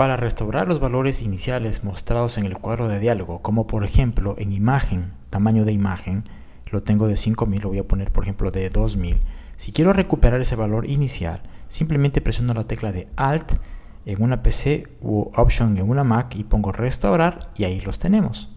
Para restaurar los valores iniciales mostrados en el cuadro de diálogo, como por ejemplo en imagen, tamaño de imagen, lo tengo de 5000, lo voy a poner por ejemplo de 2000. Si quiero recuperar ese valor inicial, simplemente presiono la tecla de Alt en una PC u Option en una Mac y pongo restaurar y ahí los tenemos.